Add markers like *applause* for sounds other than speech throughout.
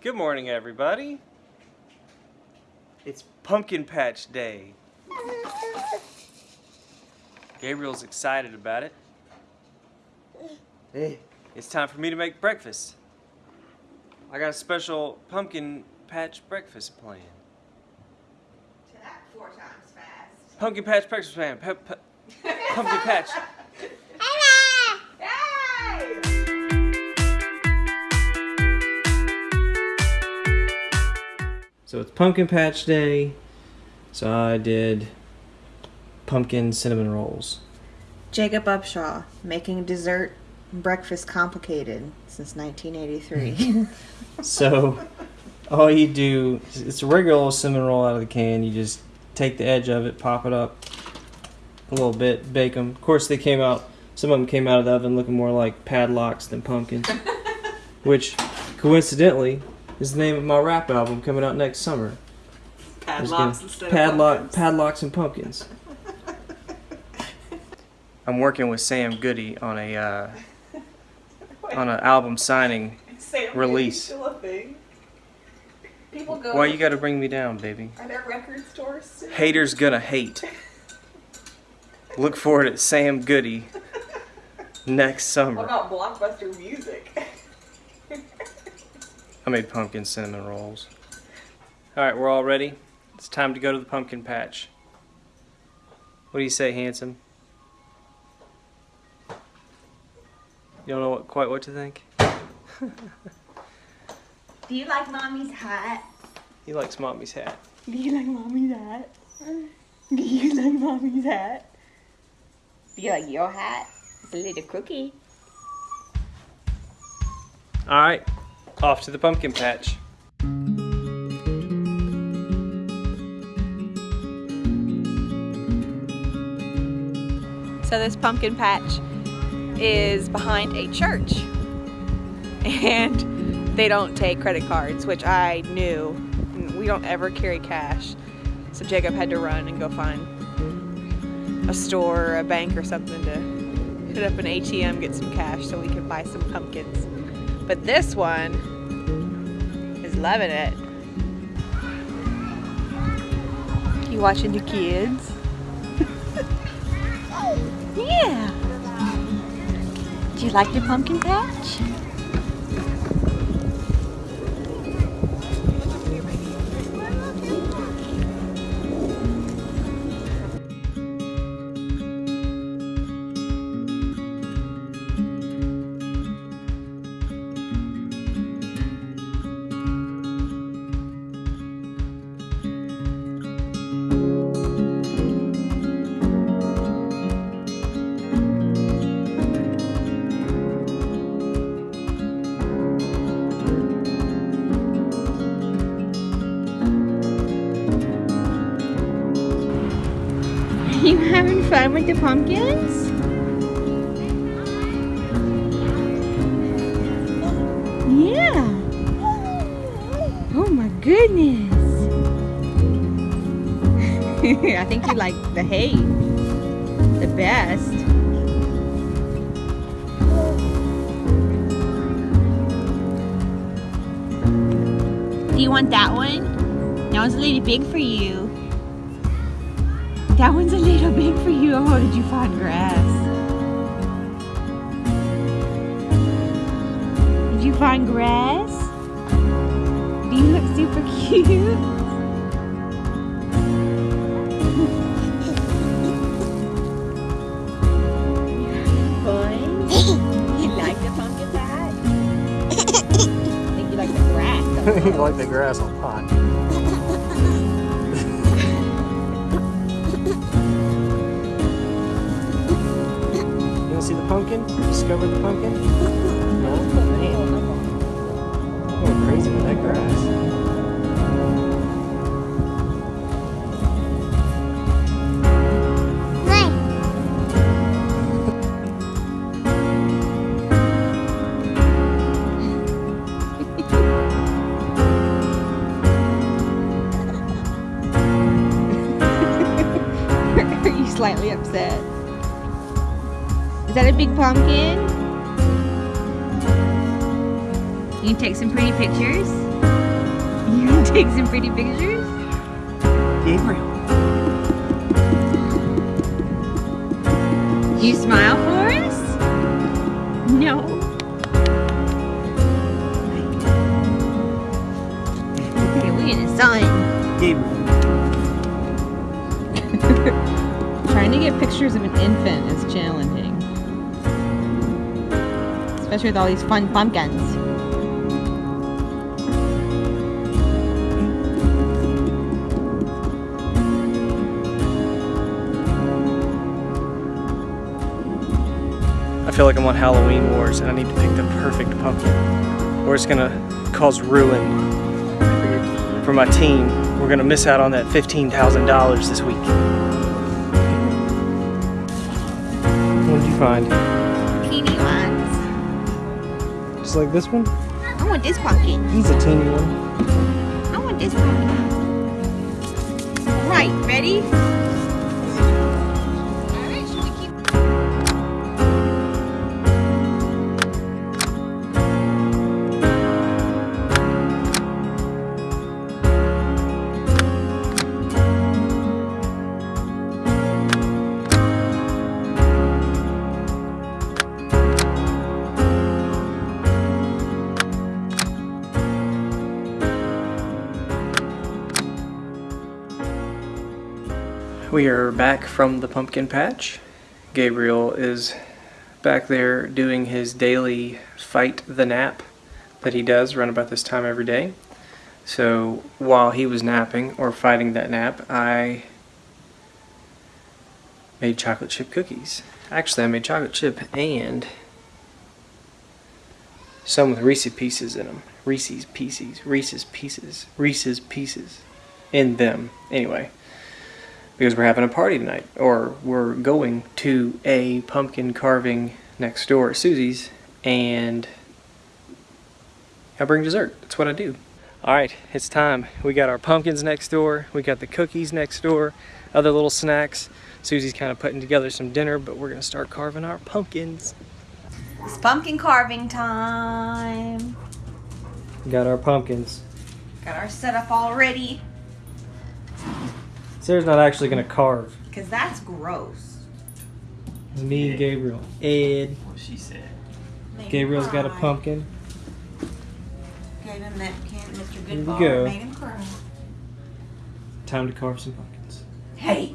Good morning, everybody. It's Pumpkin Patch Day. Gabriel's excited about it. Hey, it's time for me to make breakfast. I got a special pumpkin patch breakfast plan. To that four times fast. Pumpkin patch breakfast plan. Pe- pe- *laughs* pumpkin patch. So it's Pumpkin Patch Day. So I did pumpkin cinnamon rolls. Jacob Upshaw, making dessert breakfast complicated since 1983. *laughs* So all you do, it's a regular old cinnamon roll out of the can. You just take the edge of it, pop it up a little bit, bake them. Of course, they came out. Some of them came out of the oven looking more like padlocks than pumpkins, *laughs* which coincidentally is the name of my rap album coming out next summer. There's gonna- Padlocks instead padlock, of pumpkins. padlocks and pumpkins. *laughs* I'm working with Sam Goody on a uh, *laughs* on an album signing. Sam, release. Still a thing. People go. Why you got to bring me down, baby? Are there record stores? Still? Haters gonna hate. *laughs* Look for it at Sam Goody next summer. What about Blockbuster Music? I made pumpkin cinnamon rolls. All right, we're all ready. It's time to go to the pumpkin patch. What do you say, handsome? You don't know what, quite what to think. *laughs* Do you like mommy's hat? He likes mommy's hat. Do you like mommy's hat? Do you like mommy's hat? Do you like your hat? It's a little cookie. All right, off to the pumpkin patch. So this pumpkin patch is behind a church. And they don't take credit cards, which I knew. We don't ever carry cash. So Jacob had to run and go find a store or a bank or something to hit up an ATM, get some cash so we could buy some pumpkins. But this one is loving it. You watching the kids? *laughs* Yeah. Do you like your pumpkin patch? You having fun with the pumpkins? Yeah. Oh my goodness. *laughs* I think you like the hay the best. Do you want that one? That one's little big for you. That one's a little big for you. Oh, did you find grass? Did you find grass? Do you look super cute? Boy, you like the pumpkin patch? Think you like the grass. *laughs* you like pumpkin? Discover the pumpkin? No? Man. I'm going crazy with that grass. Big pumpkin? You can take some pretty pictures. *laughs* You take some pretty pictures. Gabriel. You smile for us? No. Okay, we in the sun. Gabriel. *laughs* Trying to get pictures of an infant is challenging. Especially with all these fun pumpkins. I feel like I'm on Halloween Wars and I need to pick the perfect pumpkin. Or it's gonna cause ruin for my team. We're gonna miss out on that $15,000 this week. What did you find? Teeny ones. Just like this one? I want this pumpkin. He's a teeny one. I want this pumpkin. Right, ready? We are back from the pumpkin patch. Gabriel is back there doing his daily fight the nap that he does run about this time every day. So while he was napping or fighting that nap, I made chocolate chip cookies. Actually, I made chocolate chip and some with Reese's pieces in them. Reese's pieces, Reese's pieces, Reese's pieces in them. Anyway, because we're having a party tonight, or we're going to a pumpkin carving next door at Susie's, and I bring dessert. That's what I do. All right, it's time. We got our pumpkins next door. We got the cookies next door. Other little snacks. Susie's kind of putting together some dinner, but we're gonna start carving our pumpkins. It's pumpkin carving time. Got our pumpkins. Got our setup all ready. Sarah's not actually gonna carve. Cause that's gross. It's me and Gabriel. Ed. What she said. Made Gabriel's him got a pumpkin. Gave him that can, Mr. Here we Goodbar. go. Made him cry. Time to carve some pumpkins. Hey.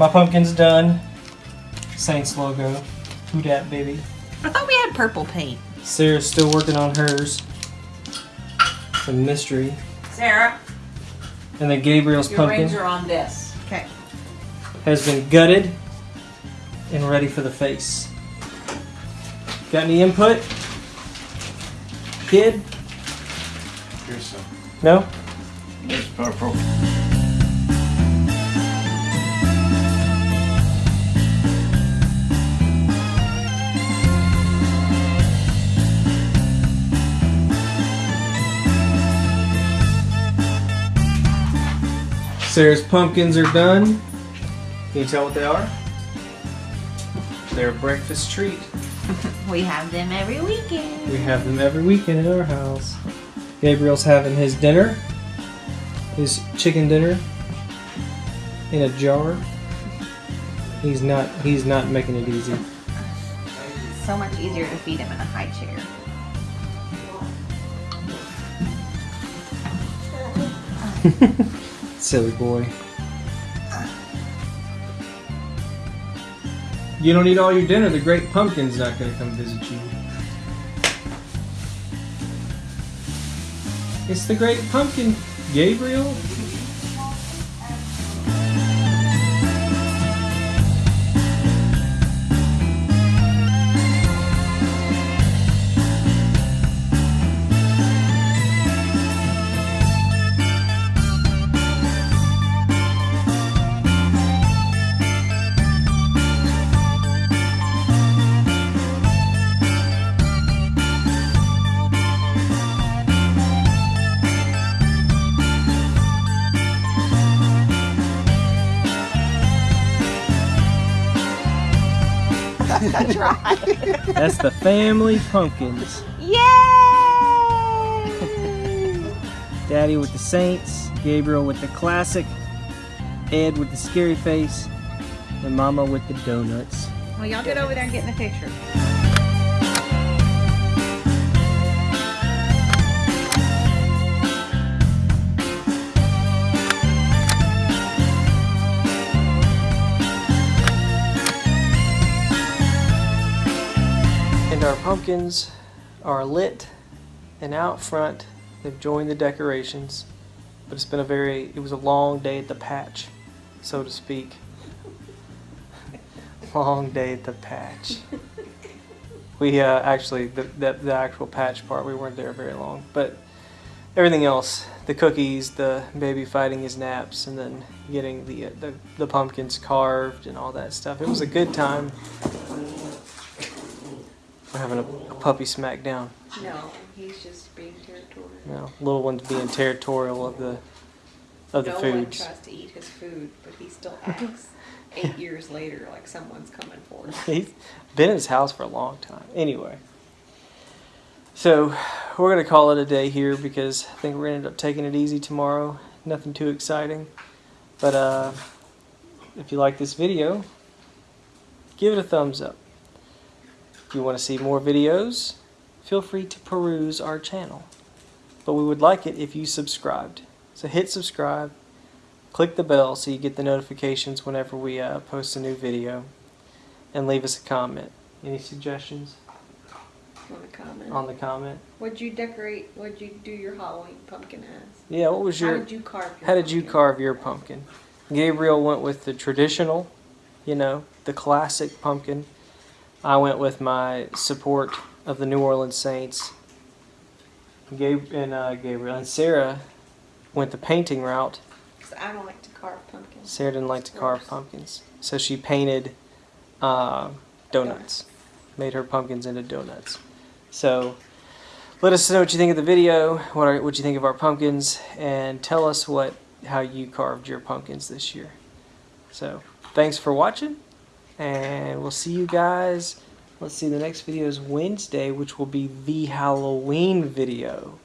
My pumpkin's done. Saints logo. Who dat, baby? I thought we had purple paint. Sarah's still working on hers. The mystery. Sarah, And then Gabriel's your pumpkin rings are on this. Okay. has been gutted and ready for the face. Got any input? Kid? Here's some. No? There's purple. Sarah's pumpkins are done. Can you tell what they are? They're a breakfast treat. *laughs* We have them every weekend. We have them every weekend at our house. Gabriel's having his dinner, his chicken dinner, in a jar. He's not. He's not making it easy. It's so much easier to feed him in a high chair. *laughs* *laughs* Silly boy. *sighs* You don't eat all your dinner. The great pumpkin's not to come visit you. It's the great pumpkin, Gabriel. That's right. That's the family pumpkins. Yay! Daddy with the Saints, Gabriel with the classic, Ed with the scary face, and Mama with the donuts. Well, y'all get over there and get in the picture. And our pumpkins are lit and out front. They've joined the decorations. But it's been a very, it was a long day at the patch, so to speak. *laughs* long day at the patch. We uh, actually, the, the, the actual patch part, we weren't there very long. But everything else, the cookies, the baby fighting his naps, and then getting the, uh, the, the pumpkins carved and all that stuff. It was a good time. Having a, puppy smackdown. No, he's just being territorial. Know, little ones being territorial of the of the no one foods. tries to eat his food, but he still acts eight *laughs* years later like someone's coming for him. He's been in his house for a long time. Anyway, so we're gonna call it a day here because I think we're gonna end up taking it easy tomorrow. Nothing too exciting, but uh, if you like this video, give it a thumbs up. If you want to see more videos, feel free to peruse our channel. But we would like it if you subscribed. So hit subscribe, click the bell so you get the notifications whenever we uh, post a new video, and leave us a comment. Any suggestions Want to comment? on the comment? What'd you decorate? What'd you do your Halloween pumpkin as? Yeah, what was your... How did you carve? Your how did you carve your pumpkin? Gabriel went with the traditional, you know, the classic pumpkin. I went with my support of the New Orleans Saints. Gabe and uh, Gabriel and Sarah went the painting route. 'Cause I don't like to carve pumpkins. Sarah didn't like to carve pumpkins, so she painted uh, donuts. Made her pumpkins into donuts. So let us know what you think of the video, what are, what you think of our pumpkins, and tell us what how you carved your pumpkins this year. So thanks for watching, and we'll see you guys. Let's see, the next video is Wednesday, which will be the Halloween video.